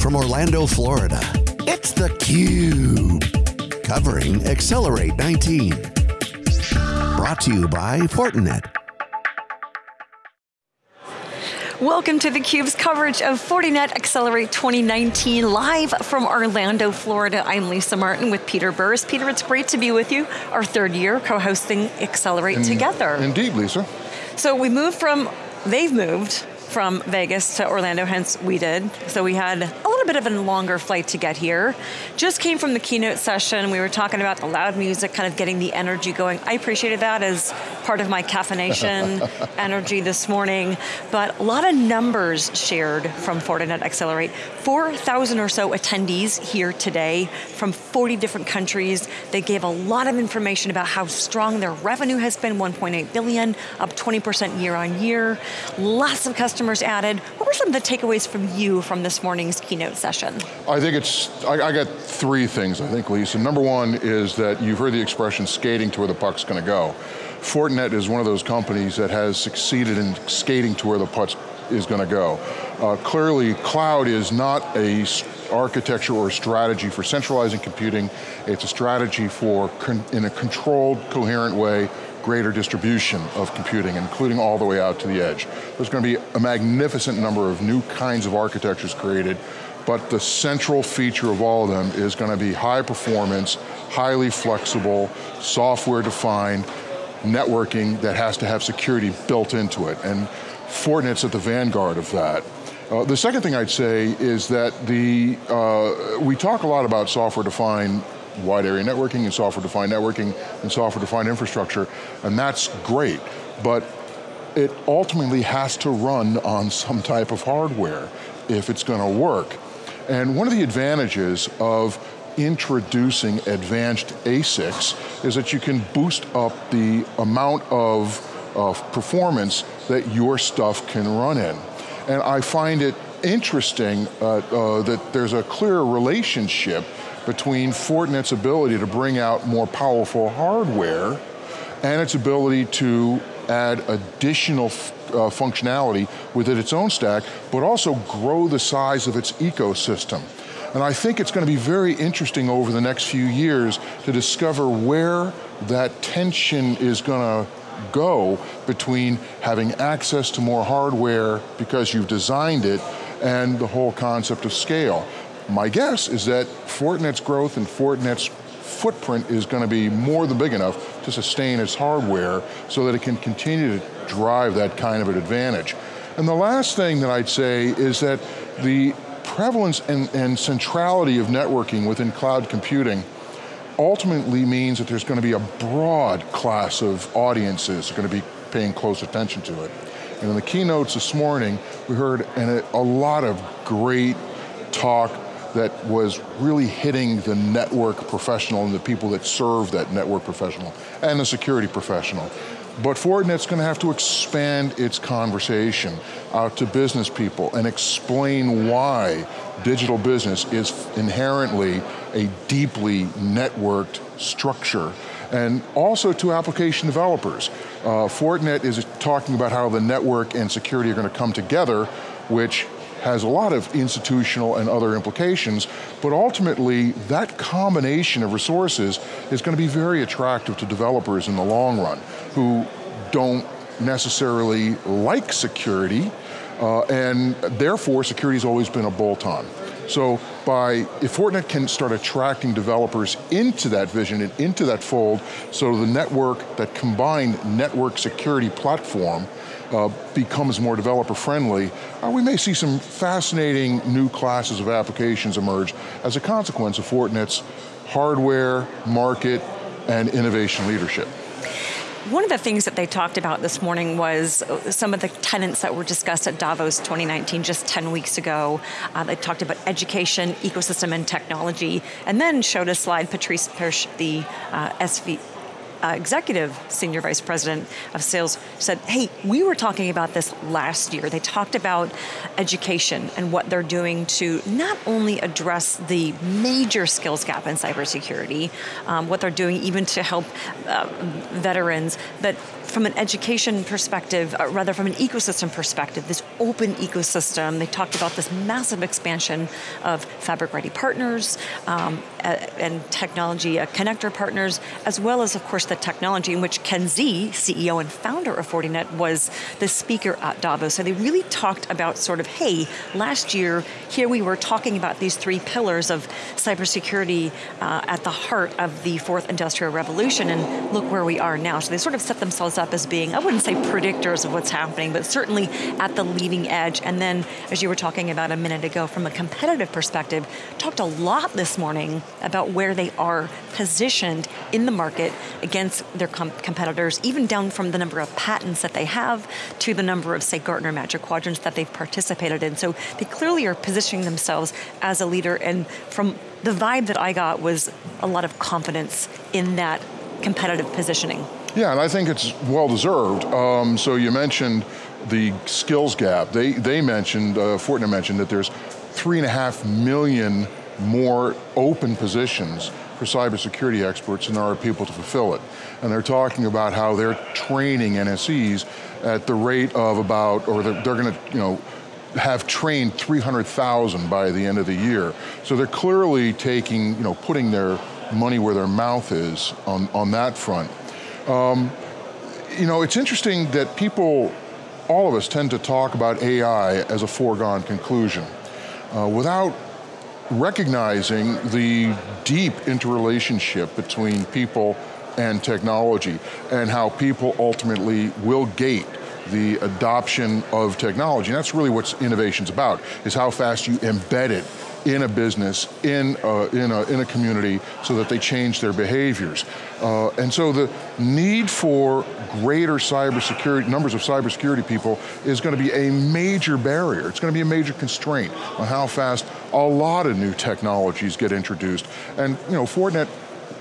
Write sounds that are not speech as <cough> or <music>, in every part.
from Orlando, Florida, it's theCUBE. Covering Accelerate 19. Brought to you by Fortinet. Welcome to theCUBE's coverage of Fortinet Accelerate 2019, live from Orlando, Florida. I'm Lisa Martin with Peter Burris. Peter, it's great to be with you, our third year co-hosting Accelerate In, together. Indeed, Lisa. So we moved from, they've moved from Vegas to Orlando, hence we did. So we had a little bit of a longer flight to get here. Just came from the keynote session. We were talking about the loud music, kind of getting the energy going. I appreciated that as part of my caffeination <laughs> energy this morning. But a lot of numbers shared from Fortinet Accelerate. 4,000 or so attendees here today from 40 different countries. They gave a lot of information about how strong their revenue has been, 1.8 billion, up 20% year on year. Lots of customers added. What were some of the takeaways from you from this morning's keynote session? I think it's, I, I got three things I think, Lisa. Number one is that you've heard the expression skating to where the puck's going to go. Fortinet is one of those companies that has succeeded in skating to where the puck is going to go. Uh, clearly, cloud is not a architecture or a strategy for centralizing computing. It's a strategy for, in a controlled, coherent way, greater distribution of computing, including all the way out to the edge. There's going to be a magnificent number of new kinds of architectures created, but the central feature of all of them is going to be high performance, highly flexible, software defined, networking that has to have security built into it. And Fortinet's at the vanguard of that. Uh, the second thing I'd say is that the, uh, we talk a lot about software-defined wide area networking and software-defined networking and software-defined infrastructure, and that's great, but it ultimately has to run on some type of hardware if it's going to work. And one of the advantages of introducing advanced ASICs is that you can boost up the amount of, of performance that your stuff can run in. And I find it interesting uh, uh, that there's a clear relationship between Fortinet's ability to bring out more powerful hardware and its ability to add additional uh, functionality within its own stack, but also grow the size of its ecosystem. And I think it's going to be very interesting over the next few years to discover where that tension is going to go between having access to more hardware because you've designed it and the whole concept of scale. My guess is that Fortinet's growth and Fortinet's footprint is going to be more than big enough to sustain its hardware so that it can continue to drive that kind of an advantage. And the last thing that I'd say is that the prevalence and, and centrality of networking within cloud computing ultimately means that there's going to be a broad class of audiences going to be paying close attention to it. And in the keynotes this morning, we heard a, a lot of great talk that was really hitting the network professional and the people that serve that network professional and the security professional. But Fortinet's going to have to expand its conversation out to business people and explain why digital business is inherently a deeply networked structure and also to application developers. Uh, Fortinet is talking about how the network and security are going to come together, which has a lot of institutional and other implications, but ultimately that combination of resources is going to be very attractive to developers in the long run who don't necessarily like security, uh, and therefore security's always been a bolt-on. So by, if Fortinet can start attracting developers into that vision and into that fold, so the network, that combined network security platform uh, becomes more developer friendly, uh, we may see some fascinating new classes of applications emerge as a consequence of Fortinet's hardware, market, and innovation leadership. One of the things that they talked about this morning was some of the tenants that were discussed at Davos 2019 just 10 weeks ago. Uh, they talked about education, ecosystem, and technology, and then showed a slide, Patrice Perche, the uh, SV, uh, executive senior vice president of sales said, hey, we were talking about this last year. They talked about education and what they're doing to not only address the major skills gap in cybersecurity, um, what they're doing even to help uh, veterans, but from an education perspective, uh, rather from an ecosystem perspective, this open ecosystem, they talked about this massive expansion of fabric-ready partners um, and technology uh, connector partners, as well as, of course, the technology in which Ken Xie, CEO and founder of Fortinet, was the speaker at Davos. So they really talked about sort of, hey, last year, here we were talking about these three pillars of cybersecurity uh, at the heart of the fourth industrial revolution, and look where we are now. So they sort of set themselves up as being, I wouldn't say predictors of what's happening, but certainly at the leading edge. And then, as you were talking about a minute ago, from a competitive perspective, talked a lot this morning about where they are positioned in the market against their com competitors, even down from the number of patents that they have to the number of, say, Gartner Magic Quadrants that they've participated in. So they clearly are positioning themselves as a leader, and from the vibe that I got was a lot of confidence in that competitive positioning. Yeah, and I think it's well deserved. Um, so you mentioned the skills gap. They, they mentioned, uh, Fortinet mentioned that there's three and a half million more open positions for cybersecurity experts and there are people to fulfill it. And they're talking about how they're training NSEs at the rate of about, or they're, they're going to, you know, have trained 300,000 by the end of the year. So they're clearly taking, you know, putting their money where their mouth is on, on that front. Um, you know, it's interesting that people, all of us tend to talk about AI as a foregone conclusion. Uh, without recognizing the deep interrelationship between people and technology and how people ultimately will gate the adoption of technology. And that's really what innovation's about, is how fast you embed it in a business, in a, in a, in a community, so that they change their behaviors. Uh, and so the need for greater cybersecurity, numbers of cybersecurity people is going to be a major barrier. It's going to be a major constraint on how fast a lot of new technologies get introduced. And you know, Fortinet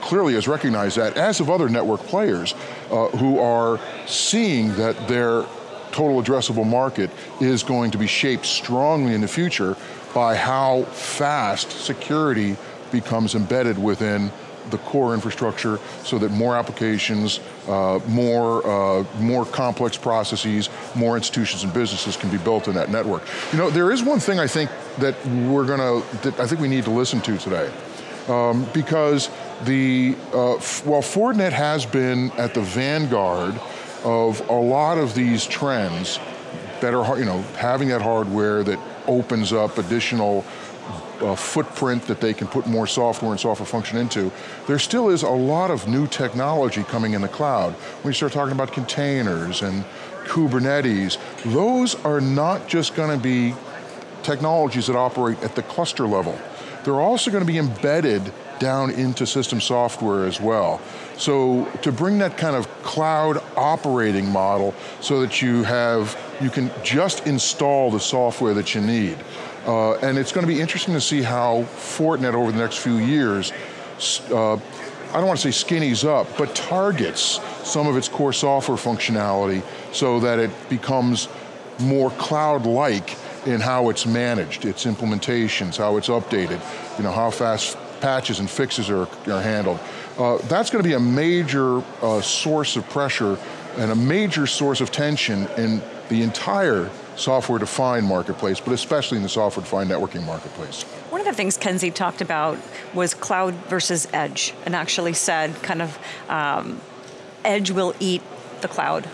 clearly has recognized that, as have other network players uh, who are seeing that their total addressable market is going to be shaped strongly in the future by how fast security becomes embedded within the core infrastructure so that more applications, uh, more, uh, more complex processes, more institutions and businesses can be built in that network. You know, there is one thing I think that we're going to, that I think we need to listen to today. Um, because the, uh, while Fortinet has been at the vanguard of a lot of these trends, better, you know, having that hardware that opens up additional uh, footprint that they can put more software and software function into, there still is a lot of new technology coming in the cloud. When you start talking about containers and Kubernetes, those are not just going to be technologies that operate at the cluster level. They're also going to be embedded down into system software as well. So to bring that kind of cloud operating model so that you have, you can just install the software that you need. Uh, and it's going to be interesting to see how Fortinet over the next few years, uh, I don't want to say skinnies up, but targets some of its core software functionality so that it becomes more cloud-like in how it's managed, its implementations, how it's updated, you know, how fast patches and fixes are, are handled. Uh, that's going to be a major uh, source of pressure and a major source of tension in the entire software-defined marketplace, but especially in the software-defined networking marketplace. One of the things Ken Xie talked about was cloud versus edge, and actually said kind of um, edge will eat the cloud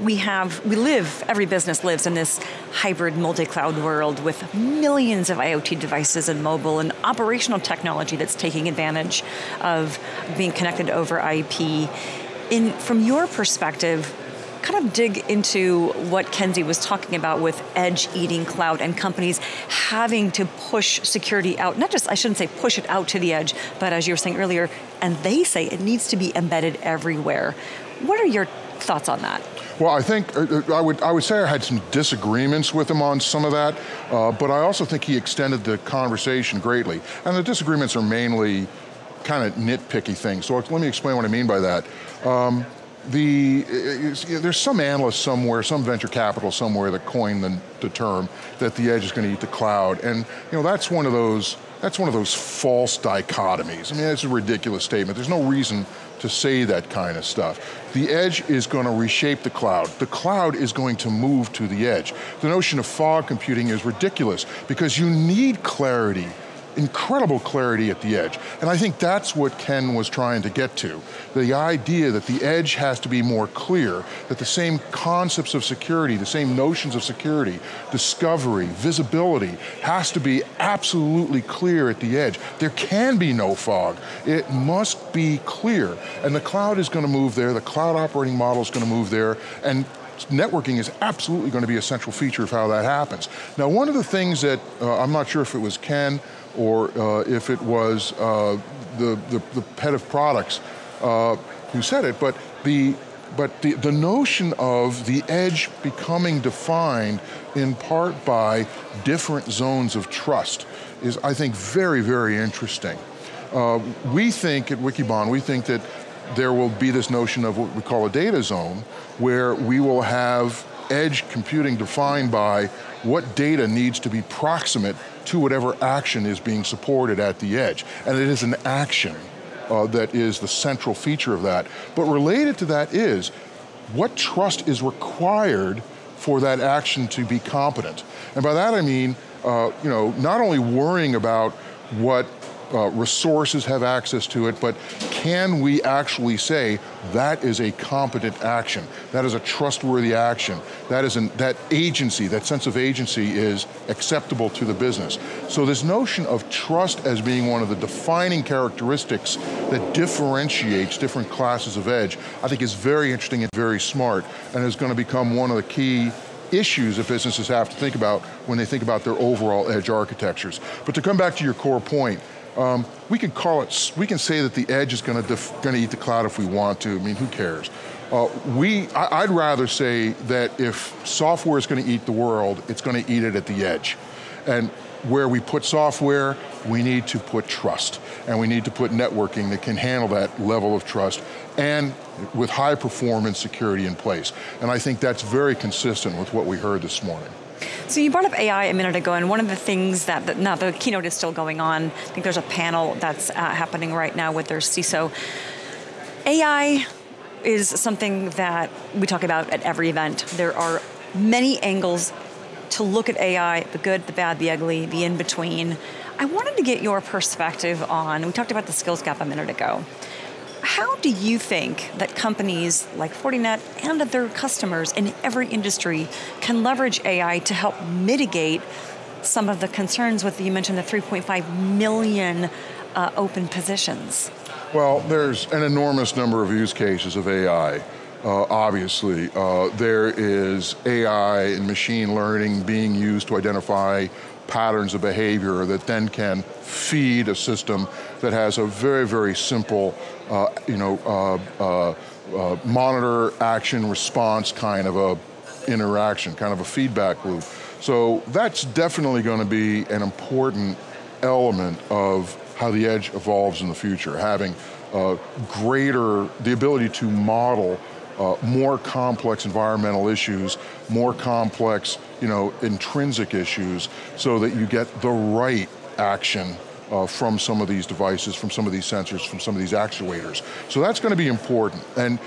we have, we live, every business lives in this hybrid multi-cloud world with millions of IoT devices and mobile and operational technology that's taking advantage of being connected over IP. In, from your perspective, kind of dig into what Ken Xie was talking about with edge eating cloud and companies having to push security out, not just, I shouldn't say push it out to the edge, but as you were saying earlier, and they say it needs to be embedded everywhere. What are your thoughts on that? Well, I think, uh, uh, I would, I would say I had some disagreements with him on some of that, uh, but I also think he extended the conversation greatly. And the disagreements are mainly kind of nitpicky things, so let me explain what I mean by that. Um, the, there's some analyst somewhere, some venture capital somewhere that coined the, the term that the edge is going to eat the cloud. And you know, that's one of those, that's one of those false dichotomies. I mean, it's a ridiculous statement. There's no reason to say that kind of stuff. The edge is going to reshape the cloud. The cloud is going to move to the edge. The notion of fog computing is ridiculous because you need clarity incredible clarity at the edge. And I think that's what Ken was trying to get to. The idea that the edge has to be more clear, that the same concepts of security, the same notions of security, discovery, visibility, has to be absolutely clear at the edge. There can be no fog. It must be clear. And the cloud is going to move there, the cloud operating model is going to move there, and networking is absolutely going to be a central feature of how that happens. Now one of the things that, uh, I'm not sure if it was Ken or uh, if it was uh, the, the, the, head of products uh, who said it, but the but the, the notion of the edge becoming defined in part by different zones of trust is, I think, very, very interesting. Uh, we think at Wikibon, we think that there will be this notion of what we call a data zone, where we will have edge computing defined by what data needs to be proximate to whatever action is being supported at the edge. And it is an action uh, that is the central feature of that. But related to that is, what trust is required for that action to be competent? And by that I mean, uh, you know, not only worrying about what uh, resources have access to it, but can we actually say that is a competent action, that is a trustworthy action, that is an, that agency, that sense of agency is acceptable to the business. So this notion of trust as being one of the defining characteristics that differentiates different classes of edge, I think is very interesting and very smart, and is going to become one of the key issues that businesses have to think about when they think about their overall edge architectures. But to come back to your core point, um, we can call it, we can say that the edge is going to going to eat the cloud if we want to. I mean, who cares? Uh, we, I, I'd rather say that if software is going to eat the world, it's going to eat it at the edge. And where we put software, we need to put trust. And we need to put networking that can handle that level of trust and with high performance security in place. And I think that's very consistent with what we heard this morning. So you brought up AI a minute ago, and one of the things that, now the keynote is still going on, I think there's a panel that's uh, happening right now with their CISO. AI is something that we talk about at every event. There are many angles to look at AI, the good, the bad, the ugly, the in-between. I wanted to get your perspective on, we talked about the skills gap a minute ago. How do you think that companies like Fortinet and other customers in every industry can leverage AI to help mitigate some of the concerns with, you mentioned the 3.5 million uh, open positions? Well, there's an enormous number of use cases of AI. Uh, obviously, uh, there is AI and machine learning being used to identify patterns of behavior that then can feed a system that has a very, very simple, uh, you know, uh, uh, uh, monitor, action, response kind of a interaction, kind of a feedback loop. So that's definitely going to be an important element of how the edge evolves in the future, having uh, greater, the ability to model uh, more complex environmental issues, more complex, you know, intrinsic issues, so that you get the right action uh, from some of these devices, from some of these sensors, from some of these actuators. So that's going to be important. And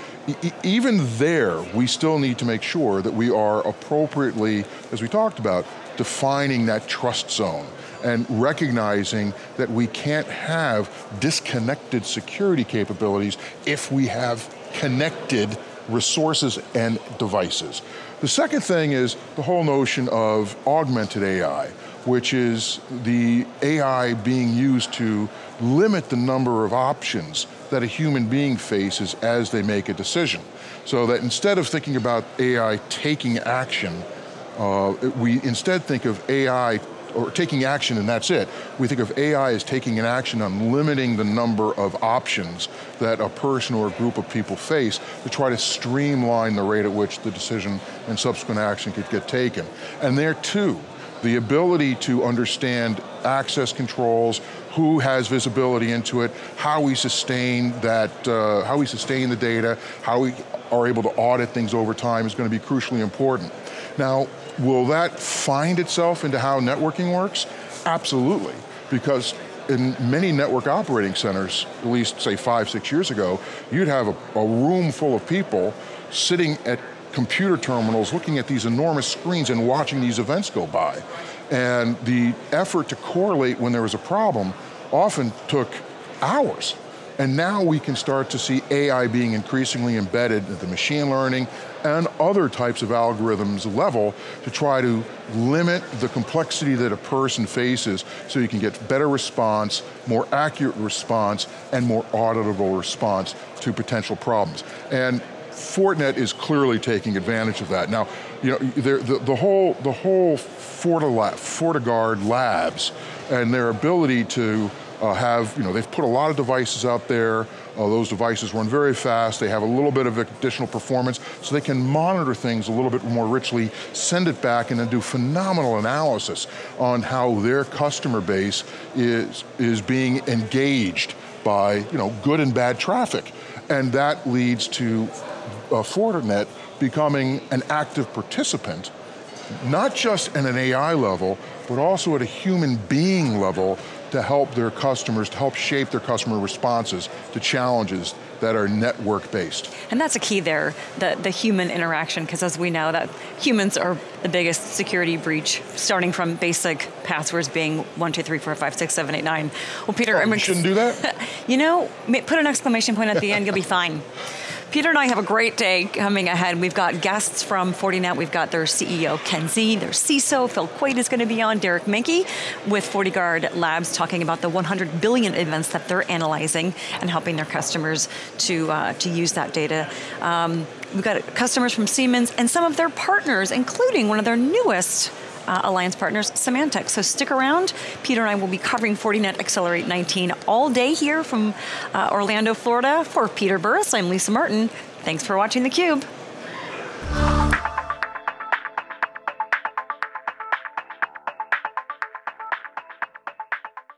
e even there, we still need to make sure that we are appropriately, as we talked about, defining that trust zone and recognizing that we can't have disconnected security capabilities if we have connected resources and devices. The second thing is the whole notion of augmented AI, which is the AI being used to limit the number of options that a human being faces as they make a decision. So that instead of thinking about AI taking action, uh, we instead think of AI or taking action and that's it. We think of AI as taking an action on limiting the number of options that a person or a group of people face to try to streamline the rate at which the decision and subsequent action could get taken. And there too, the ability to understand access controls, who has visibility into it, how we sustain that, uh, how we sustain the data, how we are able to audit things over time is going to be crucially important. Now, will that find itself into how networking works? Absolutely, because in many network operating centers, at least say five, six years ago, you'd have a, a room full of people sitting at computer terminals looking at these enormous screens and watching these events go by. And the effort to correlate when there was a problem often took hours. And now we can start to see AI being increasingly embedded at the machine learning and other types of algorithms level to try to limit the complexity that a person faces so you can get better response, more accurate response, and more auditable response to potential problems. And Fortinet is clearly taking advantage of that. Now, you know, the, the whole, the whole FortiGuard labs and their ability to uh, have, you know, they've put a lot of devices out there, uh, those devices run very fast, they have a little bit of additional performance, so they can monitor things a little bit more richly, send it back and then do phenomenal analysis on how their customer base is, is being engaged by, you know, good and bad traffic. And that leads to uh, Fortinet becoming an active participant, not just at an AI level, but also at a human being level to help their customers, to help shape their customer responses to challenges that are network based. And that's a key there, the, the human interaction, because as we know that humans are the biggest security breach, starting from basic passwords being one, two, three, four, five, six, seven, eight, nine. Well, Peter, oh, you shouldn't do that? <laughs> you know, put an exclamation point at the end, you'll be fine. <laughs> Peter and I have a great day coming ahead. We've got guests from Fortinet. We've got their CEO, Ken Xie, their CISO, Phil Quade is going to be on, Derek Manky with FortiGuard Labs talking about the 100 billion events that they're analyzing and helping their customers to, uh, to use that data. Um, we've got customers from Siemens and some of their partners, including one of their newest uh, alliance partners, Symantec. So stick around. Peter and I will be covering Fortinet Accelerate 19 all day here from uh, Orlando, Florida. For Peter Burris, I'm Lisa Martin. Thanks for watching theCUBE.